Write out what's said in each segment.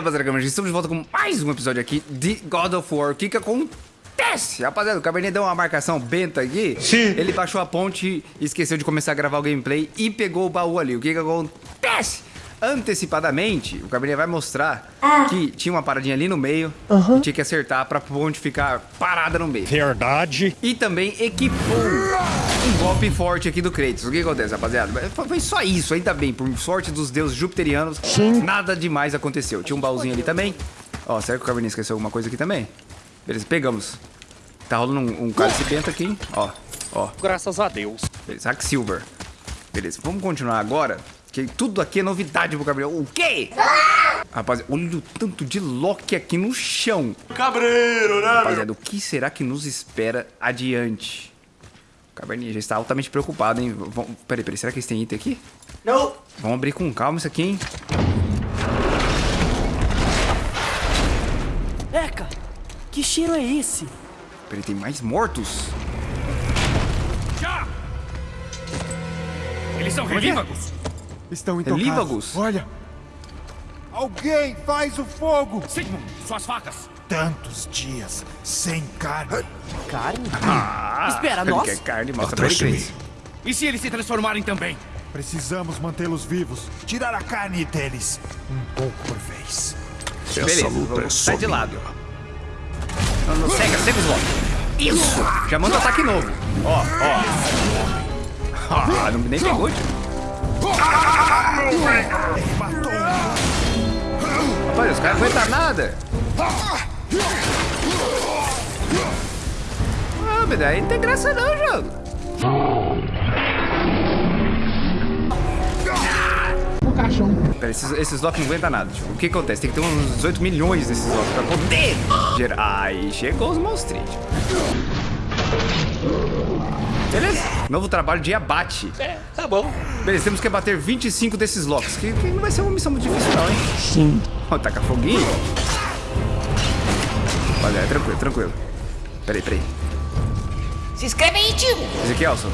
rapaziada, estamos de volta com mais um episódio aqui de God of War. O que que acontece? Rapaziada, o Cabernet deu uma marcação benta aqui. Sim. Ele baixou a ponte, esqueceu de começar a gravar o gameplay e pegou o baú ali. O que que acontece? Antecipadamente, o Cabernet vai mostrar que tinha uma paradinha ali no meio e tinha que acertar pra ponte ficar parada no meio. Verdade. E também equipou um golpe forte aqui do Kratos. O que acontece, rapaziada? Foi- só isso, ainda bem. Por sorte dos deuses jupiterianos, nada demais aconteceu. Tinha um baúzinho ali também. Ó, será que o Cabernet esqueceu alguma coisa aqui também? Beleza, pegamos. Tá rolando um, um cálice bento aqui, hein? Ó, ó. Graças a Deus. Beleza, Hack Silver. Beleza, vamos continuar agora. Que tudo aqui é novidade pro Gabriel. O quê? Rapaziada, olha o tanto de Loki aqui no chão. Cabreiro, né? Rapaziada, o que será que nos espera adiante? O Caverninha já está altamente preocupado, hein? Vamos... Peraí, peraí, será que eles têm item aqui? Não. Vamos abrir com calma isso aqui, hein? Eca, que cheiro é esse? Peraí, tem mais mortos? Já! Eles são relívagos. Estão intocados. Relívagos? Olha. Alguém faz o fogo. Sigmund, suas facas. Tantos dias sem carne. Carne? Ah, Espera, nós? quer carne, mostra pra ele. E se eles se transformarem também? Precisamos mantê-los vivos. Tirar a carne deles. Um pouco por vez. Beleza, vamos sair de lado. Não, não, cega, cega os Loki. Isso! Já manda um ataque novo. Ó, ó. Ah, não, nem pegou, tio. Rapaz, os caras não aguentam nada. Ah, mas daí não tem graça não, jogo. Pera, esses, esses Loki não aguentam nada. O que acontece? Tem que ter uns 18 milhões desses Loki pra poder gerar. Aí chegou os monstros. Beleza? Novo trabalho de abate. É, tá bom. Beleza, temos que abater 25 desses Locks. Que, que não vai ser uma missão muito difícil, não, hein? Sim. Ó, taca foguinho. Olha, é tranquilo, tranquilo. Peraí, peraí. Se inscreve aí, tio! Ezequielson,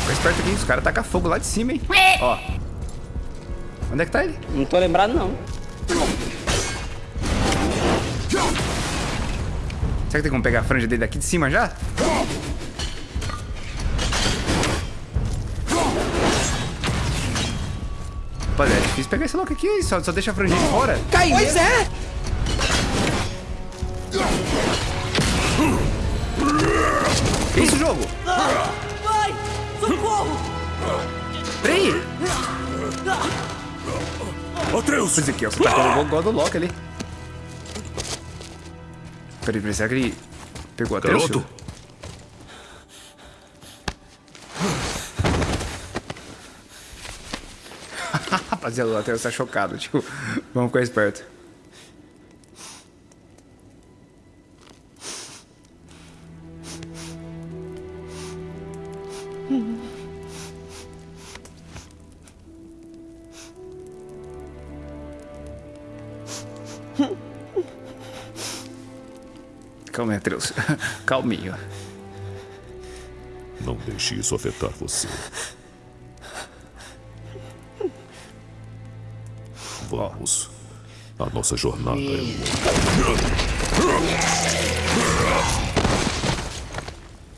fica esperto aqui, os caras tacam fogo lá de cima, hein? Ó. Onde é que tá ele? Não tô lembrado, não. Será que tem como pegar a franja dele daqui de cima já? Difícil pegar esse louco aqui, só, só deixa a franjinha de fora. Caiu! Pois é! Que isso, jogo? Vai! Socorro! Peraí! Atreus! Ezequielson tacou o God of Loki ali. Peraí, peraí, será que ele pegou a Garoto. Rapaziada, o Atreus tá chocado, tipo, vamos ficar esperto. Calma Atreus. Calminho. Não deixe isso afetar você. Vamos. A nossa jornada é longa.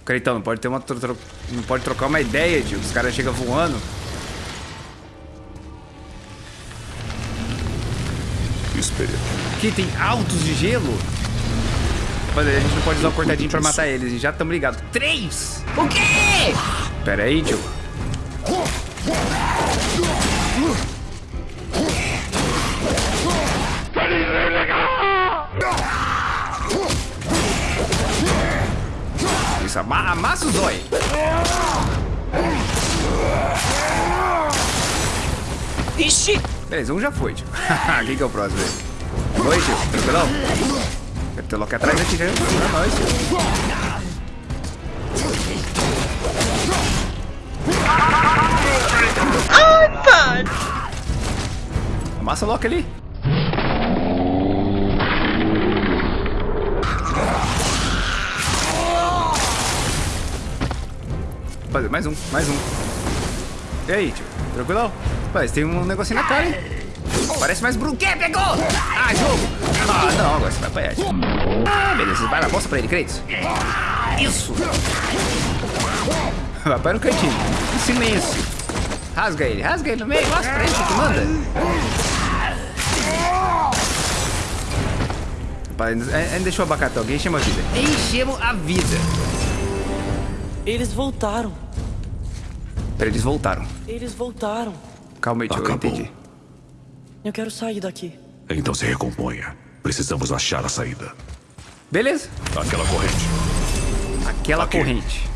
Creitão, não pode ter uma. tro- Não pode trocar uma ideia, tio. Os caras chegam voando. Espere. Aqui tem altos de gelo. Mas a gente não pode usar o cortadinho pra matar eles. Já estamos ligados. Três! O quê? Pera aí, tio. Isso, ama amassa o zóio. Ixi! Beleza, um já foi, tio. Quem que é o próximo aí? Oi, tio. Tranquilão? Deve ter logo atrás aqui já. Pra nós, tio. Amassa logo ali. Fazer mais um, mais um. E aí, tio? Tranquilão? Tem um negocinho na cara, hein? Parece mais Bruno. Que? Pegou! Ah, jogo! Ah, não, agora você vai apanhar. Ah, beleza. Vai lá, mostra pra ele, Kratos. Isso! Vai para o cantinho. Silêncio. Rasga ele, rasga ele no meio. Mostra pra ele que manda. Ainda deixou o abacate. Alguém chama a vida. Enchemos a vida. Eles voltaram. Pera, eles voltaram. Eles voltaram. Calma aí, tio, eu entendi. Eu quero sair daqui. Então se recomponha. Precisamos achar a saída. Beleza. Aquela corrente. Aquela Aqui. corrente.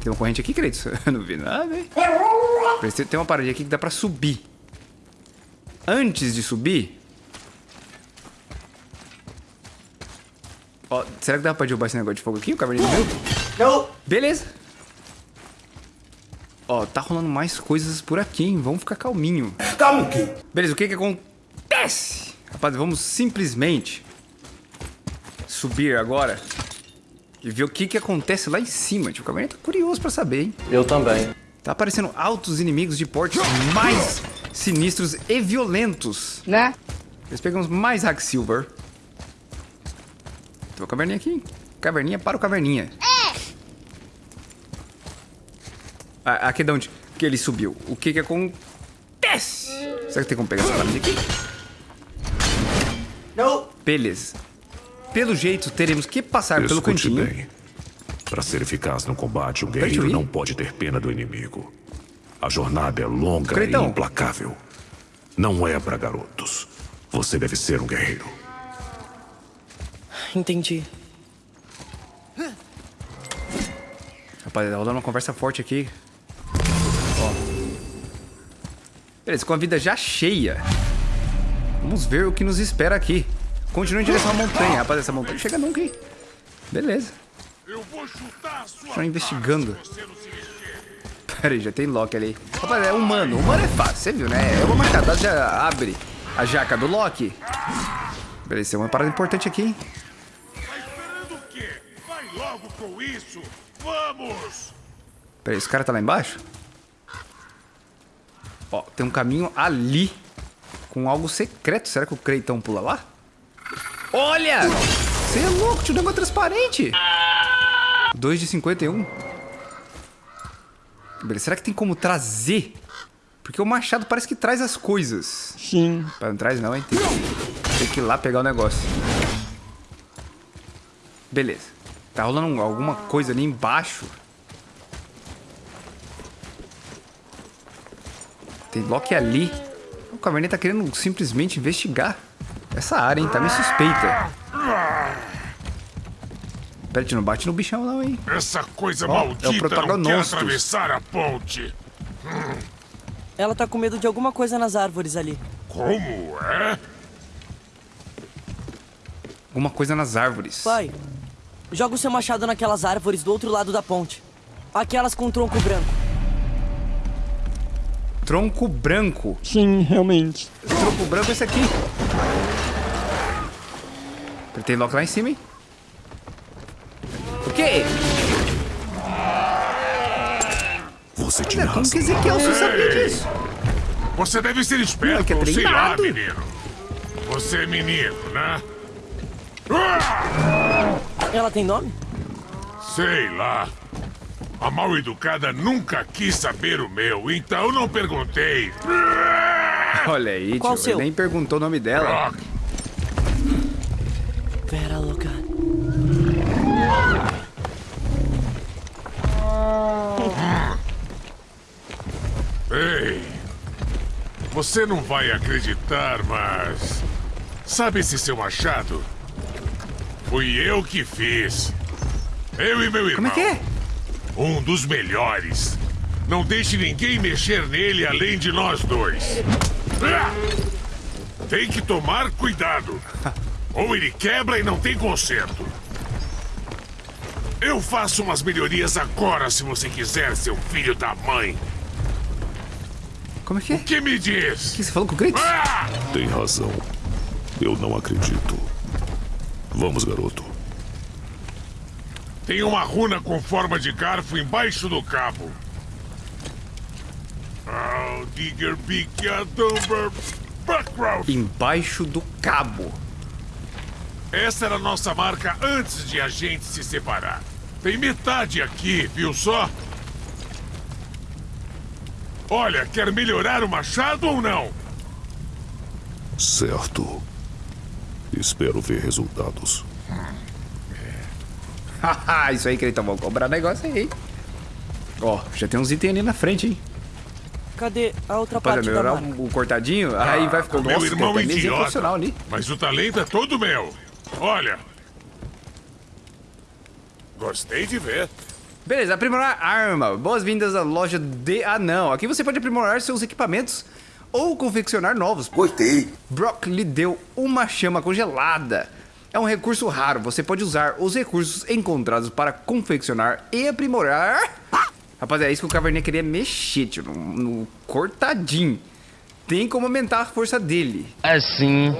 Tem uma corrente aqui, Kratos? Eu não vi nada, que Tem uma paradinha aqui que dá pra subir. Antes de subir... Ó, será que dá pra derrubar esse negócio de fogo aqui? O caverninho viu? Não. Beleza. Ó, tá rolando mais coisas por aqui, hein? Vamos ficar calminho. Calma aqui. Beleza, o que que acontece? Rapaz, vamos simplesmente subir agora e ver o que que acontece lá em cima. Tio, o Caverninha tá curioso pra saber, hein? Eu também. Tá aparecendo altos inimigos de portes mais sinistros e violentos. Né? Eles pegamos mais Hack Silver. Tem uma caverninha aqui. Caverninha para o caverninha. Ah, aqui é de onde que ele subiu. O que que acontece? Será que tem como pegar essa lâmina aqui? Não. Beleza. Pelo jeito, teremos que passar pelo Escute cantinho. bem. Para ser eficaz no combate, um guerreiro ir. não pode ter pena do inimigo. A jornada é longa Cretão. e implacável. Não é para garotos. Você deve ser um guerreiro. Entendi. Rapaz, tá rolando uma conversa forte aqui. Beleza, com a vida já cheia. Vamos ver o que nos espera aqui. Continua em direção à montanha. Rapaz, essa montanha não chega nunca, hein? Beleza. Eu vou chutar a sua Estão investigando. Pera aí, já tem Loki ali. Rapaz, é humano. Humano é fácil, você viu, né? É uma marcada, já abre a jaca do Loki. Beleza, tem uma parada importante aqui, hein? Tá esperando o quê? Vai logo com isso. Vamos. Pera aí, esse cara tá lá embaixo? Ó, tem um caminho ali com algo secreto. Será que o Creitão pula lá? Olha! Você é louco, tio, o negócio é transparente. 2 de 51. Beleza, será que tem como trazer? Porque o machado parece que traz as coisas. Sim. Mas não traz não, hein? Tem, tem que ir lá pegar o negócio. Beleza. Tá rolando alguma coisa ali embaixo. Tem Loki ali. O Caverninha tá querendo simplesmente investigar essa área, hein? Tá meio suspeita. Pera, não bate no bichão não, hein? Essa coisa Ó, é o maldita não quer protagonostos. atravessar a ponte. Ela tá com medo de alguma coisa nas árvores ali. Como é? Alguma coisa nas árvores. Pai, joga o seu machado naquelas árvores do outro lado da ponte. Aquelas com tronco branco. Tronco branco. Sim, realmente. Tronco branco é esse aqui. Tem Loki lá em cima, hein? O quê? Você tinha Como razão. que Ezequiel você sabia disso? Você deve ser esperto, Moleque, é sei lá, menino. Você é menino, né? Ela tem nome? Sei lá. A mal educada nunca quis saber o meu, então não perguntei. Olha aí, Qual tio. seu? Nem perguntou o nome dela. Rock, Pera, louca. Ei, você não vai acreditar, mas. Sabe esse seu machado? Fui eu que fiz. Eu e meu irmão. Como é que é? Um dos melhores. Não deixe ninguém mexer nele além de nós dois. Ah! Tem que tomar cuidado. Ou ele quebra e não tem conserto. Eu faço umas melhorias agora se você quiser, seu filho da mãe. Como é que é? O que me diz? O que você falou com o Kratos? Ah! Tem razão. Eu não acredito. Vamos, garoto. Tem uma runa com forma de garfo embaixo do cabo. Oh, digger a dumber. Buckrowth! Embaixo do cabo. Essa era a nossa marca antes de a gente se separar. Tem metade aqui, viu só? Olha, quer melhorar o machado ou não? Certo. Espero ver resultados. Haha, isso aí, Creitão. Vou cobrar negócio aí? Ó, já tem uns itens ali na frente, hein? Cadê a outra Pode parte da melhorar marca? o, o cortadinho, aí vai ficar... o meu Nossa, irmão mesinha idiota. ali. Mas o talento é todo meu. Olha. Gostei de ver. Beleza, aprimorar arma. Boas-vindas à loja de Anão. Aqui você pode aprimorar seus equipamentos ou confeccionar novos. Gostei. Brock lhe deu uma chama congelada. É um recurso raro. Você pode usar os recursos encontrados para confeccionar e aprimorar. Rapaziada, é isso que o Caverninha queria mexer, tio, no, no cortadinho. Tem como aumentar a força dele. Assim.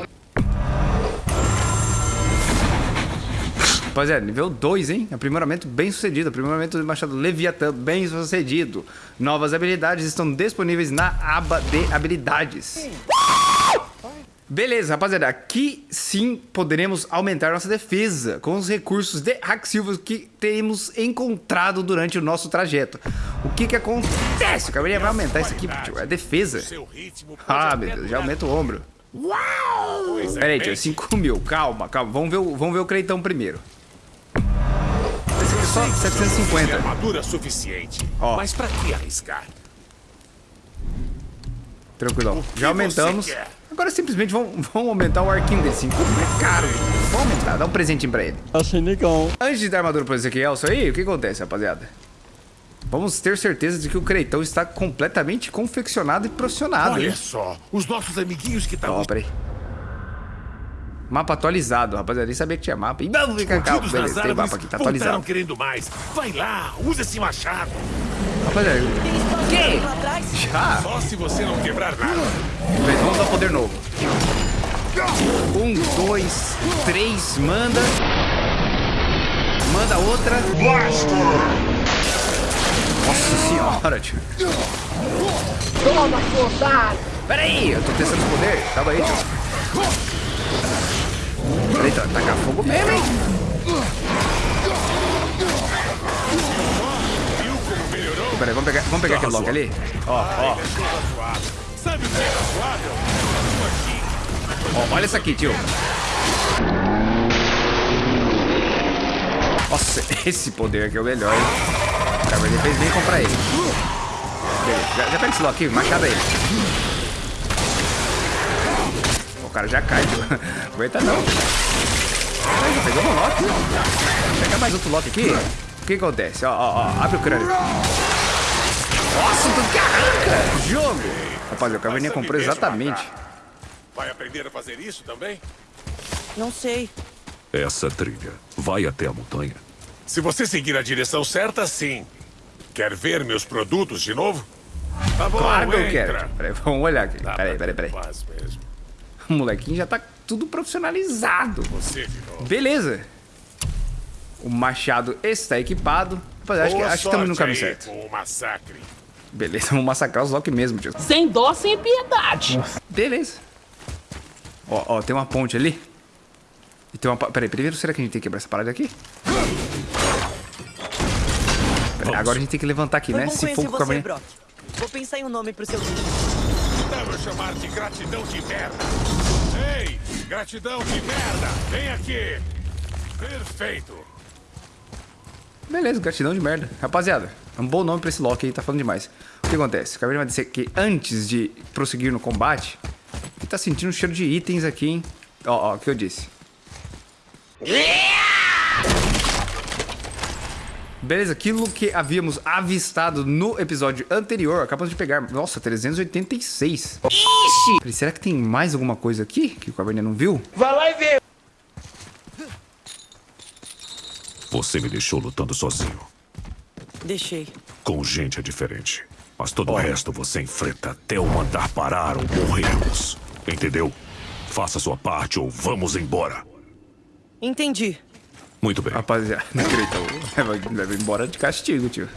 Rapaziada, nível 2, hein? Aprimoramento bem sucedido. Aprimoramento do Machado Leviatã bem sucedido. Novas habilidades estão disponíveis na aba de habilidades. Beleza, rapaziada. Aqui sim poderemos aumentar nossa defesa com os recursos de Hacksilvers que temos encontrado durante o nosso trajeto. O que que acontece? O Caverninha vai aumentar isso aqui, tio. É defesa. Ah, meu Deus, já aumenta o ombro. Pois é, Pera aí, tio, mente. 5 mil, calma, calma. Vamos ver o, vamos ver o Creitão primeiro. Esse aqui é só Tem 750. armadura suficiente. Mas pra que arriscar? Tranquilão. Já aumentamos. Agora simplesmente vão, vão aumentar o arquinho dele. 5 mil é caro. Vamos aumentar, dá um presentinho pra ele. Achei legal. Antes de dar armadura pro Ezequiel, isso aí, o que acontece, rapaziada? Vamos ter certeza de que o Creitão está completamente confeccionado e profissionado, Olha hein? só, os nossos amiguinhos que Ó, estão peraí. Mapa atualizado, rapaziada. Nem sabia que tinha mapa. E vamos ficar calmo. Beleza, tem mapa aqui, tá atualizado. querendo mais. Vai lá, usa esse machado. Rapaziada, Que? Já. Só se você não quebrar nada. Beleza, Vamos dar poder novo. Um, dois, três, manda. Manda outra. Nossa senhora, tio. Toma, soldado! Pera aí, eu tô testando o poder. Calma aí, tio. Tá, tacar fogo mesmo, hein? Peraí, vamos pegar, vamos pegar aquele bloco ali? Ó, ó. Ó, olha isso aqui, tio. Nossa, esse poder aqui é o melhor, hein? O Caverninha fez bem comprar ele. Beleza, já, já pega esse lock aqui, machado ele. O cara já cai, tio. Aguenta não. Ai, já pegou um lock. Pegar mais outro lock aqui. O que acontece? Ó, ó, ó, abre o crânio. Nossa, tudo que arranca! Jogo! Rapaz, o Caverninha comprou exatamente. Vai aprender a fazer isso também? Não sei. Essa trilha vai até a montanha. Se você seguir a direção certa, sim. Quer ver meus produtos de novo? Tá bom, Claro que eu quero. Peraí, vamos olhar aqui. Dá Peraí, peraí, peraí. O molequinho já tá tudo profissionalizado. Você virou. Beleza. O machado está equipado. Rapaz, acho que, acho que estamos no caminho aí certo. Com o massacre. Beleza, vamos massacrar os Loki mesmo, tio. Sem dó, sem piedade. Beleza. Ó, ó, tem uma ponte ali. E tem uma... Peraí, primeiro será que a gente tem que quebrar essa parada aqui? Peraí, agora a gente tem que levantar aqui, Foi né? bom Se for com o você, Caverninha... Brock. Vou pensar em um nome pro seu vídeo. Eu chamar de gratidão de merda. Ei, gratidão de merda. Vem aqui. Perfeito. Beleza, gratidão de merda. Rapaziada, é um bom nome pra esse Loki aí, tá falando demais. O que acontece? O Caverninha vai dizer que antes de prosseguir no combate, ele tá sentindo um cheiro de itens aqui, hein? Ó, ó, o que eu disse. Beleza, aquilo que havíamos avistado no episódio anterior, acabamos de pegar. Nossa, 386. Ixi! Será que tem mais alguma coisa aqui que o Caverninha não viu? Vai lá e vê. Você me deixou lutando sozinho. Deixei. Com gente é diferente. Mas todo o resto você enfrenta até eu mandar parar ou morrermos. Entendeu? Faça sua parte ou vamos embora. Entendi. Muito bem. Rapaziada, não acredito. Leva, leva embora de castigo, tio.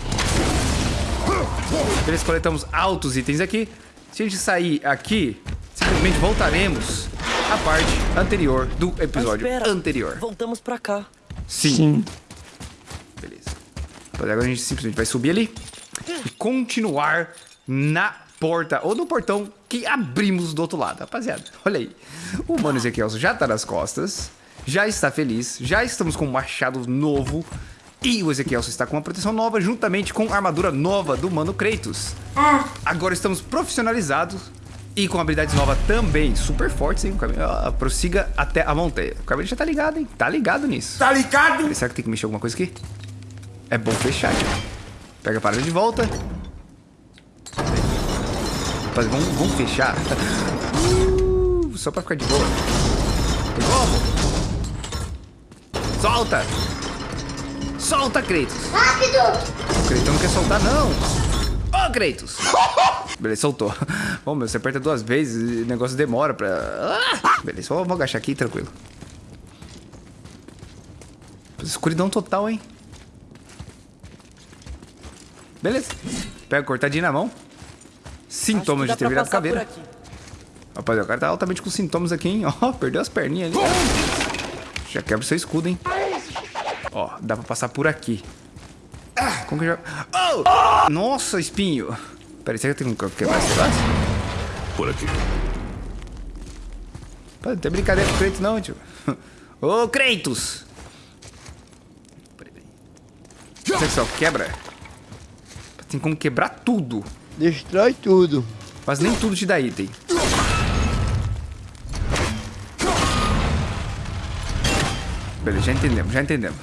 Beleza, coletamos altos itens aqui. Se a gente sair aqui, simplesmente voltaremos à parte anterior do episódio espera, anterior. Voltamos pra cá. Sim. Beleza. Agora a gente simplesmente vai subir ali e continuar na porta ou no portão que abrimos do outro lado. Rapaziada, olha aí. O Mano Ezequiel já tá nas costas, já está feliz, já estamos com um machado novo e o Ezequiel está com uma proteção nova juntamente com a armadura nova do Mano Kratos. Agora estamos profissionalizados e com habilidades novas também, super fortes, hein? O Camilo, ó, prossiga até a montanha. O Camilo já tá ligado, hein? Tá ligado nisso. Tá ligado? Será que tem que mexer alguma coisa aqui? É bom fechar, tio. Pega a parada de volta. Rapaz, vamos, vamos fechar. Uh, só pra ficar de boa. Como? Solta! Solta, Kratos! Rápido! O Kratos não quer soltar, não. Ô, Kratos! Beleza, soltou. Ô, meu, você aperta duas vezes e o negócio demora pra... Ah! Beleza, só vou agachar aqui, tranquilo. Escuridão total, hein? Beleza. Pega cortadinho na mão. Sintomas de ter virado caveira. Rapaziada, o cara tá altamente com sintomas aqui, hein? Ó, perdeu as perninhas ali. Já quebra o seu escudo, hein? Ó, dá pra passar por aqui. Como que já... Oh! Nossa, espinho. Pera aí, será que eu tenho que quebrar esse braço? Por aqui. Pô, não tem brincadeira com o Kratos não, tio. Ô, Kratos! Peraí, peraí. Será que só quebra? Tem como quebrar tudo. Destrói tudo. Mas nem tudo te dá item. Beleza, já entendemos, já entendemos.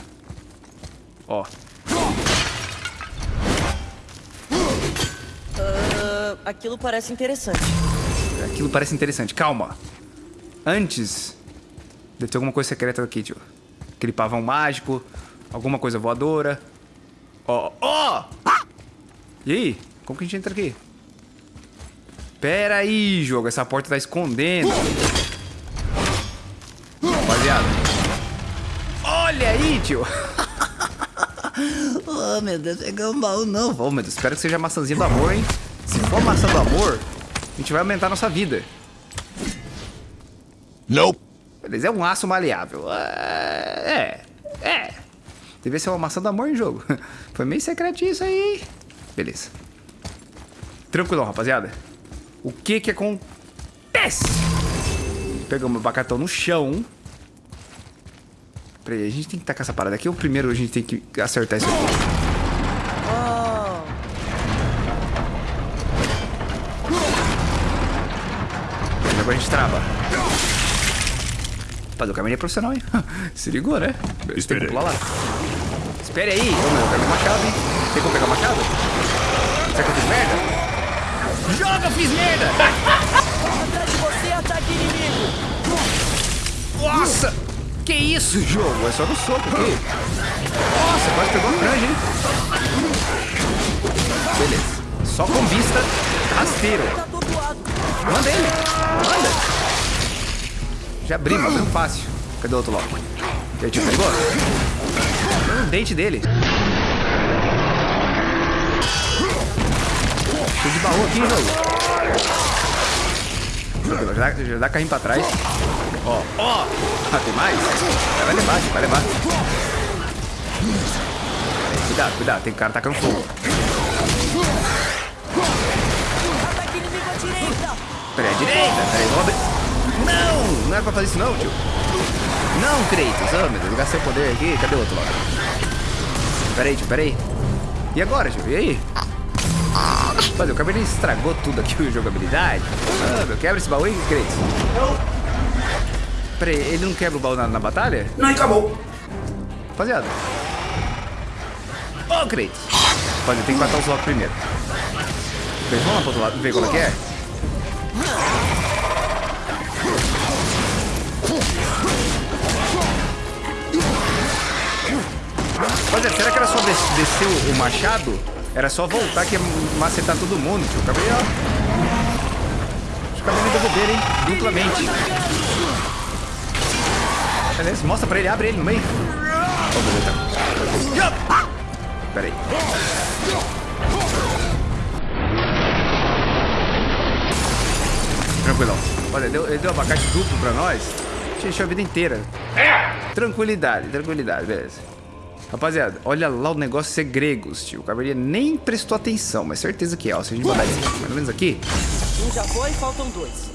Ó, Ah, aquilo parece interessante. aquilo parece interessante. Calma. Antes, deve ter alguma coisa secreta aqui, tio. Aquele pavão mágico, alguma coisa voadora. Ó, ó! E aí? Como que a gente entra aqui? Pera aí, jogo. Essa porta tá escondendo. Rapaziada. Olha aí, tio. oh, meu Deus. Pegar um baú novo. Oh, meu Deus. Espero que seja a maçãzinha do amor, hein? Se for maçã do amor, a gente vai aumentar a nossa vida. Nope. Beleza, é um aço maleável. É, é, é. Devia ser uma maçã do amor em jogo. Foi meio secretinho isso aí. Beleza. Tranquilão, rapaziada. O que que acontece? Pegamos o abacatão no chão. Peraí, a gente tem que tacar essa parada aqui ou primeiro a gente tem que acertar isso aqui? Oh, agora a gente trava. Rapaz, o caminho é profissional, hein? Se ligou, né? Tem Espere que aí. pular lá. Espere aí. Ô, meu, eu quero machado, hein? Tem como pegar machado? Será que eu fiz merda? Joga, eu fiz merda! atrás de você, ataque inimigo! Nossa! Que isso, jogo? É só no soco aqui. Nossa, quase pegou a franja, hein? Beleza. Só com vista rasteiro. Tá. Manda ele. Manda. Já abrimos, abrimos fácil. Cadê o outro logo? E aí, tio, pegou? Um dente dele. De baú aqui. Tranquilo, Já, dá- já dá carrinho pra trás. Ó, ó. Ah, tem mais? Vai levar, vai levar. Cuidado, cuidado. Tem cara tacando fogo. Peraí, direita. Peraí, vamos abrir. Não! Não era pra fazer isso não, tio. Não, Kratos. Oh, meu Deus, eu gastei o poder aqui. Cadê o outro lado? Peraí, tio. E agora, tio? E aí? Mas o cabelo estragou tudo aqui, o jogabilidade. Ah, meu, quebra esse baú aí, Kratos. Peraí, ele não quebra o baú na, na batalha? Não, acabou. Rapaziada. Ô, Kratos. Rapaziada, tem que matar os locos primeiro. Kratos, vamos lá pro outro lado ver qual é que é? Rapaziada, será que era só des- descer o machado? Era só voltar que ia macetar todo mundo, tio. Acabei, ó. Acho que acabei me derrubar, hein? Duplamente. Beleza, mostra pra ele, abre ele no meio. Ó, beleza. Pera aí. Tranquilão. Olha, deu, ele deu abacate duplo pra nós. A gente encheu a vida inteira. Tranquilidade, tranquilidade, beleza. Rapaziada, olha lá o negócio ser gregos, tio. O Caverninha nem prestou atenção, mas certeza que é. Ó, se a gente mandar esse ou menos aqui. Um já foi, faltam dois.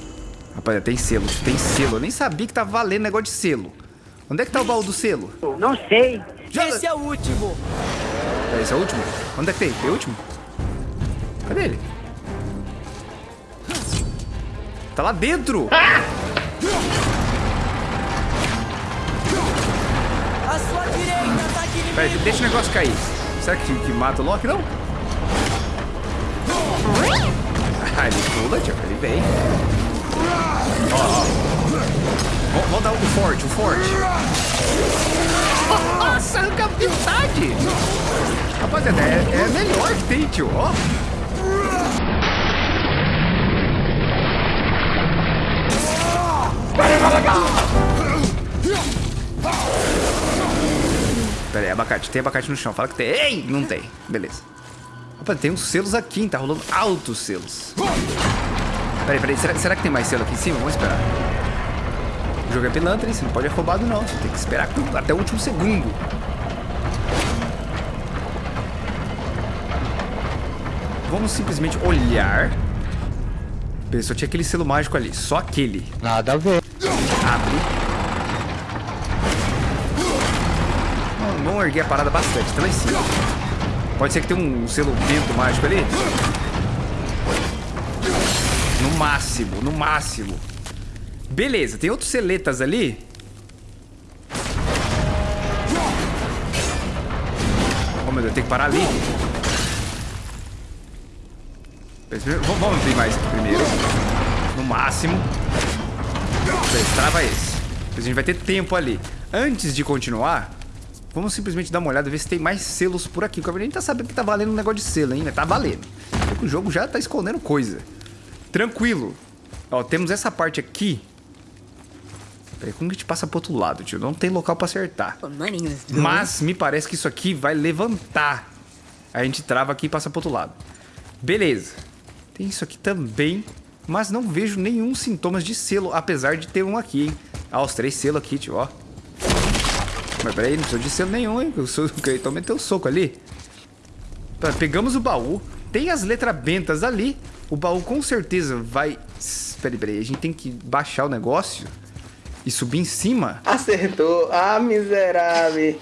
Rapaziada, tem selo, tio, tem selo. Eu nem sabia que tava valendo negócio de selo. Onde é que tá o baú do selo? Não sei. Joga- Esse é o último. É, esse é o último? Onde é que tem? Tem o último? Cadê ele? Tá lá dentro! A sua direita. Pera aí, deixa o negócio cair. Será que, que mata o Loki? Não? Ah, ele pula, tio. Ele vem. Ó, ó. Vamos- dar o forte, o forte. Nossa, arranca metade. Rapaziada, é, é melhor que tem, tio. Ó. aí, abacate. Tem abacate no chão. Fala que tem. Ei! Não tem. Beleza. Opa, tem uns selos aqui, hein? Tá rolando altos selos. Peraí, peraí. Será, será que tem mais selo aqui em cima? Vamos esperar. O jogo é pilantra, hein? Você não pode ser roubado, não. Você tem que esperar até o último segundo. Vamos simplesmente olhar. Só tinha aquele selo mágico ali. Só aquele. Nada a ver. Abre. Vamos erguer a parada bastante, tá lá em cima. Pode ser que tenha um selo vento mágico ali. No máximo, no máximo. Beleza, tem outros seletas ali. Oh meu Deus, tem que parar ali. Vamos abrir mais aqui primeiro. No máximo. Beleza, trava esse. A gente vai ter tempo ali. Antes de continuar, vamos simplesmente dar uma olhada, ver se tem mais selos por aqui. O Caverninha tá sabendo que tá valendo um negócio de selo ainda. Tá valendo. O jogo já tá escondendo coisa. Tranquilo. Ó, temos essa parte aqui. Peraí, como que a gente passa pro outro lado, tio? Não tem local pra acertar. Mas me parece que isso aqui vai levantar. A gente trava aqui e passa pro outro lado. Beleza. Tem isso aqui também. Mas não vejo nenhum sintomas de selo, apesar de ter um aqui, hein? Ah, os três selos aqui, tio, ó. Mas peraí, não precisa de selo nenhum, hein? O seu- o Cleiton meteu o soco ali. Tá, pegamos o baú. Tem as letras bentas ali. O baú com certeza vai... Peraí, peraí. A gente tem que baixar o negócio e subir em cima. Acertou. Ah, miserável.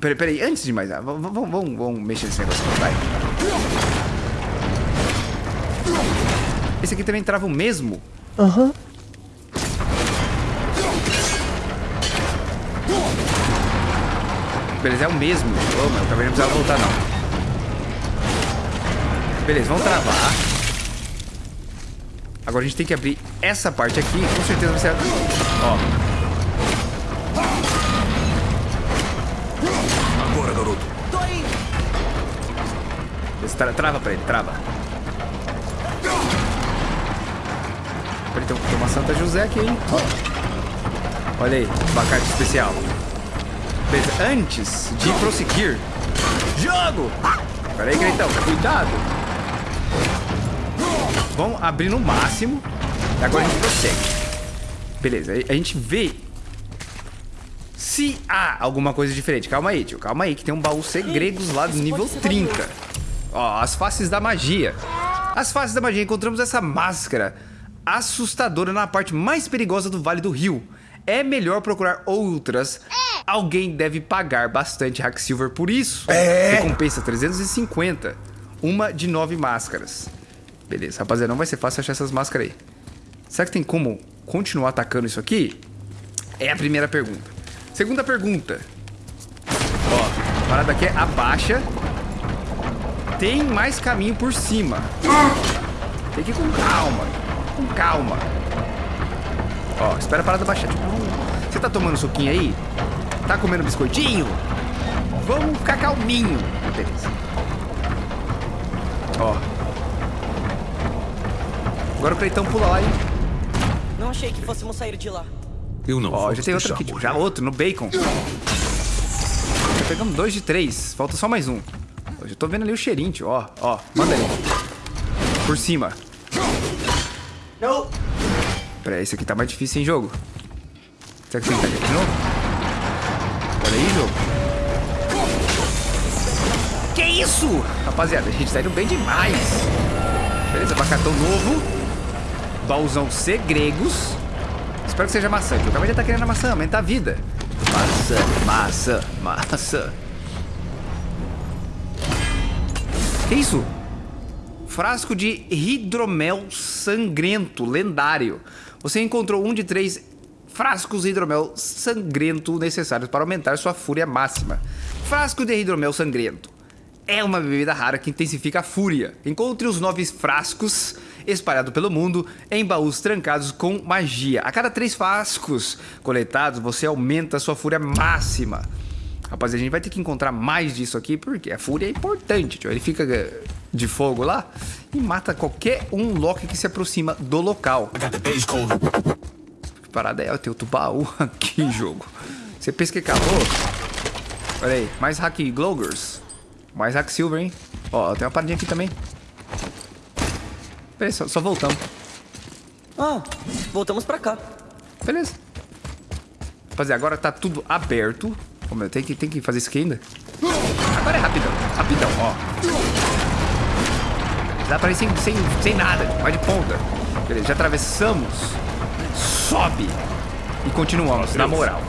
Peraí, peraí. Antes de mais nada, vamos, vamos, vamos, mexer nesse negócio aqui, vai. Esse aqui também trava o mesmo? Beleza, é o mesmo. Ô, meu, o cabelo não precisava voltar, não. Beleza, vamos travar. Agora a gente tem que abrir essa parte aqui. Com certeza vai ser... Ó, Agora, garoto. Tô indo. Tra- trava pra ele, trava. Peraí, tem, tem uma Santa José aqui, hein? Ó. Olha aí, abacate especial. Beleza, antes de prosseguir... Jogo! Pera aí, Greitão, cuidado. Vamos abrir no máximo. E agora a gente prossegue. Beleza, aí a gente vê se há alguma coisa diferente. Calma aí, tio. Calma aí, que tem um baú segredos lá do nível pode ser 30. valioso. Ó, as faces da magia. As faces da magia. Encontramos essa máscara assustadora na parte mais perigosa do Vale do Rio. É melhor procurar outras. Alguém deve pagar bastante Hack Silver por isso. Recompensa 350. Uma de nove máscaras. Beleza, rapaziada, não vai ser fácil achar essas máscaras aí. Será que tem como continuar atacando isso aqui? É a primeira pergunta. Segunda pergunta. Ó, a parada aqui é abaixa. Tem mais caminho por cima. Tem que ir com calma. Com calma. Ó, espera a parada baixar. Tipo, Você tá tomando suquinho aí? Tá comendo biscoitinho? Vamos ficar calminho. Beleza. Ó. Agora o Cleitão pula lá, hein? Não achei que fôssemos sair de lá. Eu não Ó, já tem outro aqui, tipo, já outro, no bacon. Já pegamos dois de três, falta só mais um. Eu já tô vendo ali o cheirinho, tio, ó, ó, manda aí. Por cima. Não. Pera, esse aqui tá mais difícil em jogo. Será que tem que pegar de novo? Olha aí, jogo. Que isso? Rapaziada, a gente tá indo bem demais. Beleza, abacatão novo. Baúzão segregos. Espero que seja maçã, porque o cara já tá querendo a maçã, aumenta a vida. Maçã, maçã, maçã. Que isso? Frasco de hidromel sangrento, lendário. Você encontrou um de três frascos de hidromel sangrento necessários para aumentar sua fúria máxima. Frasco de hidromel sangrento. É uma bebida rara que intensifica a fúria. Encontre os nove frascos espalhados pelo mundo em baús trancados com magia. A cada três frascos coletados, você aumenta sua fúria máxima. Rapaziada, a gente vai ter que encontrar mais disso aqui, porque a fúria é importante, tio. Ele fica eh, de fogo lá e mata qualquer um Loki que se aproxima do local. Parada é? Tem outro baú aqui, jogo. Você pensa que acabou? Olha aí, mais hack Glogers. Mais hack Silver, hein? Ó, tem uma paradinha aqui também. Beleza, só, só voltamos. Ah, voltamos pra cá. Beleza. Rapaziada, agora tá tudo aberto. Ô, meu, tem que, tem que fazer isso aqui ainda? Agora é rapidão, rapidão, ó. Dá pra ir sem, sem, sem nada, vai de ponta. Beleza, já atravessamos. Sobe. E continuamos, na moral.